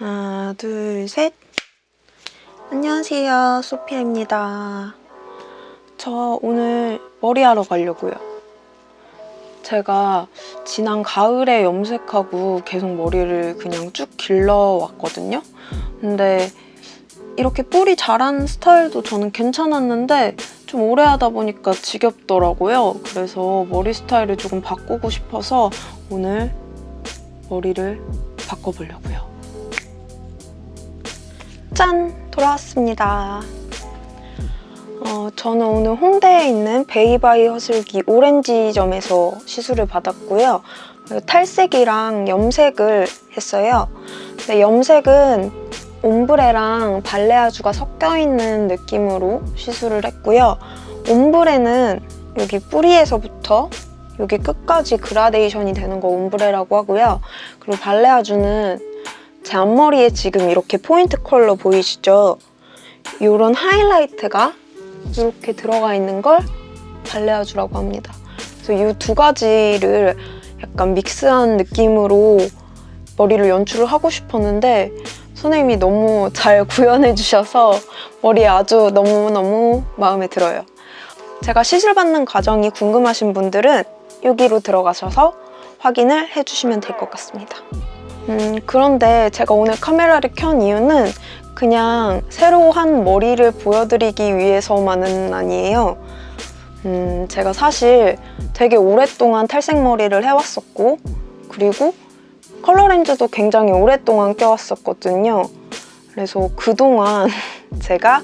하나, 둘, 셋. 안녕하세요. 소피아입니다. 저 오늘 머리하러 가려고요. 제가 지난 가을에 염색하고 계속 머리를 그냥 쭉 길러왔거든요. 근데 이렇게 뿌리 자란 스타일도 저는 괜찮았는데 좀 오래 하다 보니까 지겹더라고요. 그래서 머리 스타일을 조금 바꾸고 싶어서 오늘 머리를 바꿔보려고요. 짠! 돌아왔습니다. 어, 저는 오늘 홍대에 있는 베이바이 허슬기 오렌지점에서 시술을 받았고요. 탈색이랑 염색을 했어요. 근데 염색은 옴브레랑 발레아주가 섞여있는 느낌으로 시술을 했고요. 옴브레는 여기 뿌리에서부터 여기 끝까지 그라데이션이 되는 거 옴브레라고 하고요. 그리고 발레아주는 제 앞머리에 지금 이렇게 포인트 컬러 보이시죠? 이런 하이라이트가 이렇게 들어가 있는 걸 발레아주라고 합니다. 그래서 이 두 가지를 약간 믹스한 느낌으로 머리를 연출을 하고 싶었는데 선생님이 너무 잘 구현해 주셔서 머리에 아주 너무너무 마음에 들어요. 제가 시술 받는 과정이 궁금하신 분들은 여기로 들어가셔서 확인을 해주시면 될 것 같습니다. 음, 그런데 제가 오늘 카메라를 켠 이유는 그냥 새로 한 머리를 보여드리기 위해서만은 아니에요. 음, 제가 사실 되게 오랫동안 탈색머리를 해왔었고 그리고 컬러 렌즈도 굉장히 오랫동안 껴왔었거든요. 그래서 그동안 제가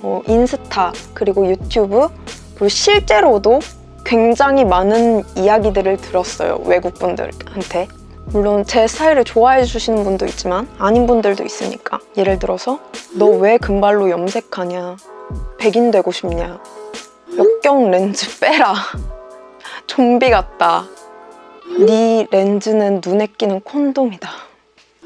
어, 인스타 그리고 유튜브 그리고 실제로도 굉장히 많은 이야기들을 들었어요. 외국 분들한테. 물론 제 스타일을 좋아해 주시는 분도 있지만 아닌 분들도 있으니까. 예를 들어서 너 왜 금발로 염색하냐? 백인 되고 싶냐? 역경 렌즈 빼라. 좀비 같다. 네 렌즈는 눈에 끼는 콘돔이다.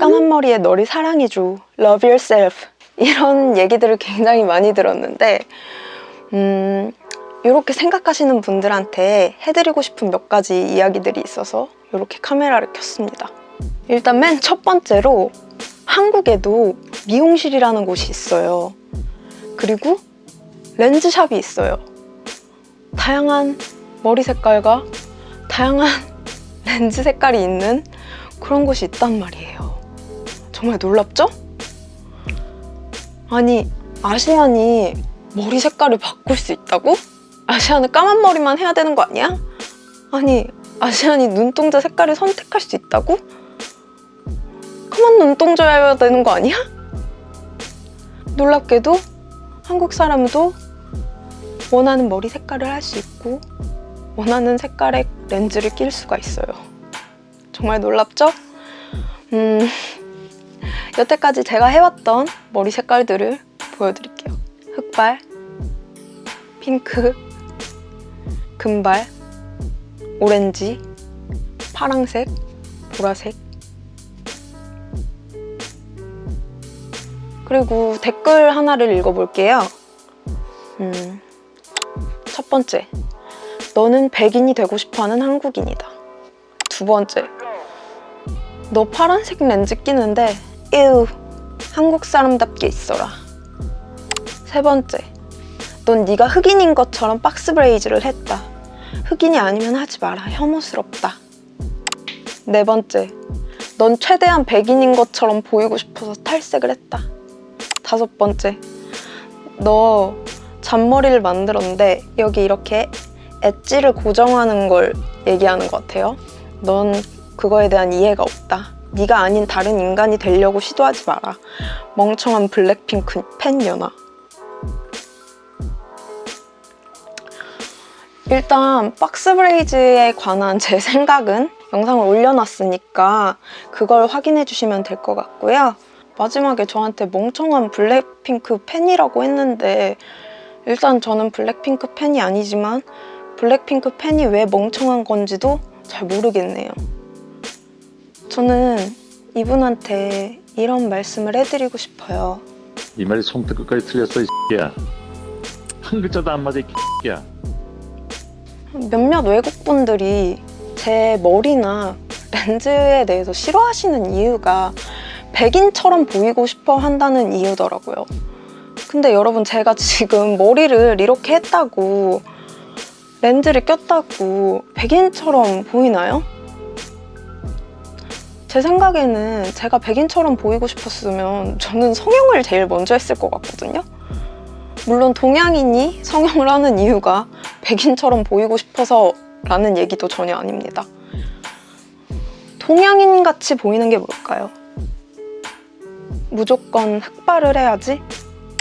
까만 머리에 너를 사랑해줘. Love yourself. 이런 얘기들을 굉장히 많이 들었는데 음, 이렇게 생각하시는 분들한테 해드리고 싶은 몇 가지 이야기들이 있어서 이렇게 카메라를 켰습니다. 일단 맨 첫 번째로 한국에도 미용실이라는 곳이 있어요. 그리고 렌즈샵이 있어요. 다양한 머리 색깔과 다양한 렌즈 색깔이 있는 그런 곳이 있단 말이에요. 정말 놀랍죠? 아니 아시안이 머리 색깔을 바꿀 수 있다고? 아시안은 까만 머리만 해야 되는 거 아니야? 아니 아시안이 눈동자 색깔을 선택할 수 있다고? 까만 눈동자여야 되는 거 아니야? 놀랍게도 한국 사람도 원하는 머리 색깔을 할 수 있고 원하는 색깔의 렌즈를 낄 수가 있어요. 정말 놀랍죠? 음, 여태까지 제가 해왔던 머리 색깔들을 보여드릴게요. 흑발, 핑크, 금발, 오렌지, 파랑색, 보라색 그리고 댓글 하나를 읽어볼게요. 음, 첫 번째, 너는 백인이 되고 싶어하는 한국인이다. 두 번째, 너 파란색 렌즈 끼는데 에우, 한국 사람답게 있어라. 세 번째, 넌 네가 흑인인 것처럼 박스 브레이즈를 했다. 흑인이 아니면 하지 마라. 혐오스럽다. 네 번째, 넌 최대한 백인인 것처럼 보이고 싶어서 탈색을 했다. 다섯 번째, 너 잔머리를 만들었는데 여기 이렇게 엣지를 고정하는 걸 얘기하는 것 같아요. 넌 그거에 대한 이해가 없다. 네가 아닌 다른 인간이 되려고 시도하지 마라. 멍청한 블랙핑크 팬연아. 일단 box braids에 관한 제 생각은 영상을 올려놨으니까 그걸 확인해 주시면 될 것 같고요. 마지막에 저한테 멍청한 블랙핑크 팬이라고 했는데 일단 저는 블랙핑크 팬이 아니지만 블랙핑크 팬이 왜 멍청한 건지도 잘 모르겠네요. 저는 이분한테 이런 말씀을 해드리고 싶어요. 이 말이 손끝 끝까지 틀렸어 이 X야 한 글자도 안 맞아 이 X야 몇몇 외국분들이 제 머리나 렌즈에 대해서 싫어하시는 이유가 백인처럼 보이고 싶어 한다는 이유더라고요. 근데 여러분 제가 지금 머리를 이렇게 했다고 렌즈를 꼈다고 백인처럼 보이나요? 제 생각에는 제가 백인처럼 보이고 싶었으면 저는 성형을 제일 먼저 했을 것 같거든요. 물론 동양인이 성형을 하는 이유가 백인처럼 보이고 싶어서 라는 얘기도 전혀 아닙니다. 동양인 같이 보이는 게 뭘까요? 무조건 흑발을 해야지?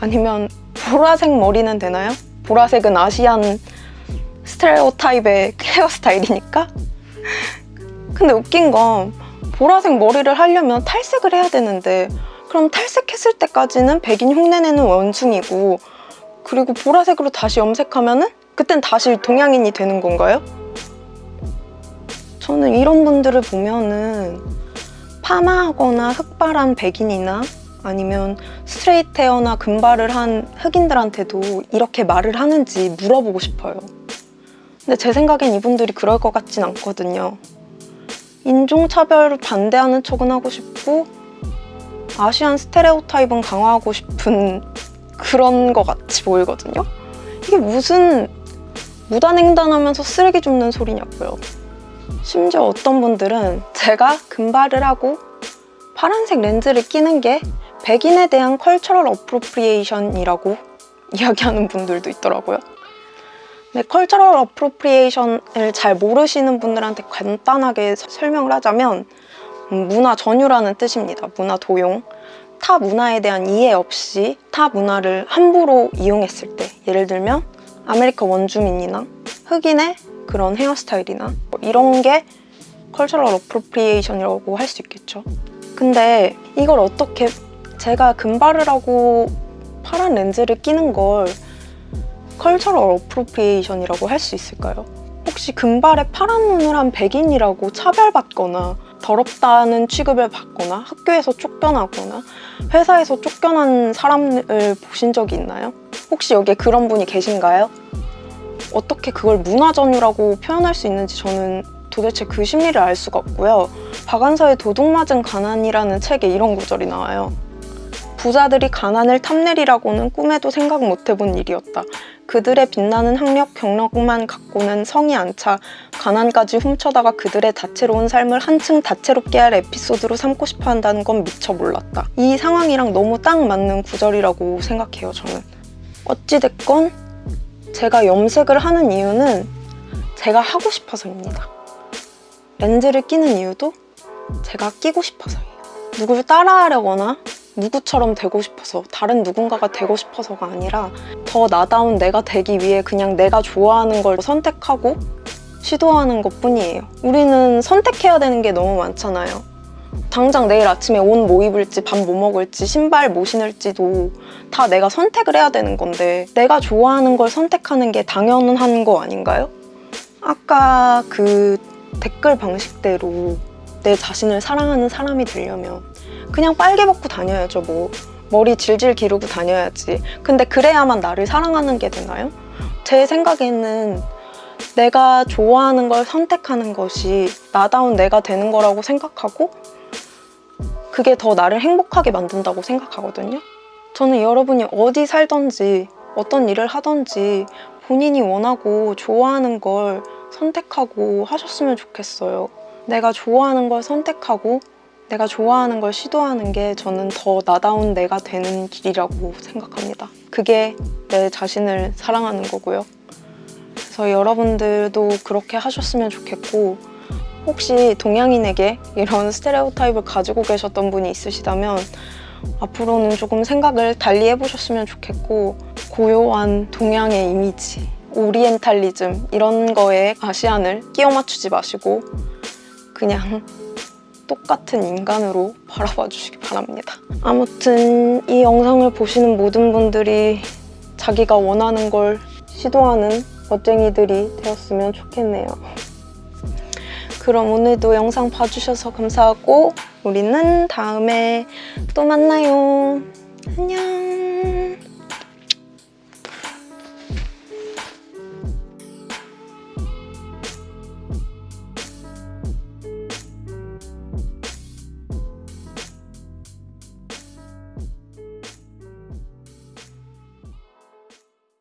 아니면 보라색 머리는 되나요? 보라색은 아시안 스테레오타입의 헤어스타일이니까? 근데 웃긴 건 보라색 머리를 하려면 탈색을 해야 되는데 그럼 탈색했을 때까지는 백인 흉내내는 원숭이고 그리고 보라색으로 다시 염색하면 은 그땐 다시 동양인이 되는 건가요? 저는 이런 분들을 보면은 파마하거나 흑발한 백인이나 아니면 스트레이트 헤어나 금발을 한 흑인들한테도 이렇게 말을 하는지 물어보고 싶어요. 근데 제 생각엔 이분들이 그럴 것 같진 않거든요. 인종차별을 반대하는 척은 하고 싶고 Asian stereotype은 강화하고 싶은 그런 것 같이 보이거든요. 이게 무슨 무단횡단하면서 쓰레기 줍는 소리냐고요. 심지어 어떤 분들은 제가 금발을 하고 파란색 렌즈를 끼는 게 백인에 대한 cultural appropriation이라고 이야기하는 분들도 있더라고요. 네, cultural appropriation을 잘 모르시는 분들한테 간단하게 서- 설명을 하자면 음, 문화 전유라는 뜻입니다. 문화 도용. 타 문화에 대한 이해 없이 타 문화를 함부로 이용했을 때 예를 들면 아메리카 원주민이나 흑인의 그런 헤어스타일이나 뭐 이런 게 cultural appropriation이라고 할 수 있겠죠. 근데 이걸 어떻게 제가 금발을 하고 파란 렌즈를 끼는 걸 cultural appropriation이라고 할 수 있을까요? 혹시 금발에 파란 눈을 한 백인이라고 차별받거나 더럽다는 취급을 받거나 학교에서 쫓겨나거나 회사에서 쫓겨난 사람을 보신 적이 있나요? 혹시 여기에 그런 분이 계신가요? 어떻게 그걸 문화전유라고 표현할 수 있는지 저는 도대체 그 심리를 알 수가 없고요. 박완서의 도둑맞은 가난이라는 책에 이런 구절이 나와요. 부자들이 가난을 탐내리라고는 꿈에도 생각 못 해본 일이었다. 그들의 빛나는 학력, 경력만 갖고는 성이 안 차 가난까지 훔쳐다가 그들의 다채로운 삶을 한층 다채롭게 할 에피소드로 삼고 싶어 한다는 건 미처 몰랐다. 이 상황이랑 너무 딱 맞는 구절이라고 생각해요, 저는. 어찌됐건 제가 염색을 하는 이유는 제가 하고 싶어서입니다. 렌즈를 끼는 이유도 제가 끼고 싶어서예요. 누구를 따라하려거나 누구처럼 되고 싶어서 다른 누군가가 되고 싶어서가 아니라 더 나다운 내가 되기 위해 그냥 내가 좋아하는 걸 선택하고 시도하는 것 뿐이에요. 우리는 선택해야 되는 게 너무 많잖아요. 당장 내일 아침에 옷 뭐 입을지, 밥 뭐 먹을지, 신발 뭐 신을지도 다 내가 선택을 해야 되는 건데 내가 좋아하는 걸 선택하는 게 당연한 거 아닌가요? 아까 그 댓글 방식대로 내 자신을 사랑하는 사람이 되려면 그냥 빨개 벗고 다녀야죠 뭐 머리 질질 기르고 다녀야지 근데 그래야만 나를 사랑하는 게 되나요? 제 생각에는 내가 좋아하는 걸 선택하는 것이 나다운 내가 되는 거라고 생각하고 그게 더 나를 행복하게 만든다고 생각하거든요 저는 여러분이 어디 살던지 어떤 일을 하던지 본인이 원하고 좋아하는 걸 선택하고 하셨으면 좋겠어요 내가 좋아하는 걸 선택하고 내가 좋아하는 걸 시도하는 게 저는 더 나다운 내가 되는 길이라고 생각합니다. 그게 내 자신을 사랑하는 거고요. 그래서 여러분들도 그렇게 하셨으면 좋겠고 혹시 동양인에게 이런 스테레오타입을 가지고 계셨던 분이 있으시다면 앞으로는 조금 생각을 달리 해보셨으면 좋겠고 고요한 동양의 이미지, 오리엔탈리즘 이런 거에 아시안을 끼워 맞추지 마시고 그냥 똑같은 인간으로 바라봐 주시기 바랍니다. 아무튼 이 영상을 보시는 모든 분들이 자기가 원하는 걸 시도하는 멋쟁이들이 되었으면 좋겠네요. 그럼 오늘도 영상 봐주셔서 감사하고 우리는 다음에 또 만나요. 안녕.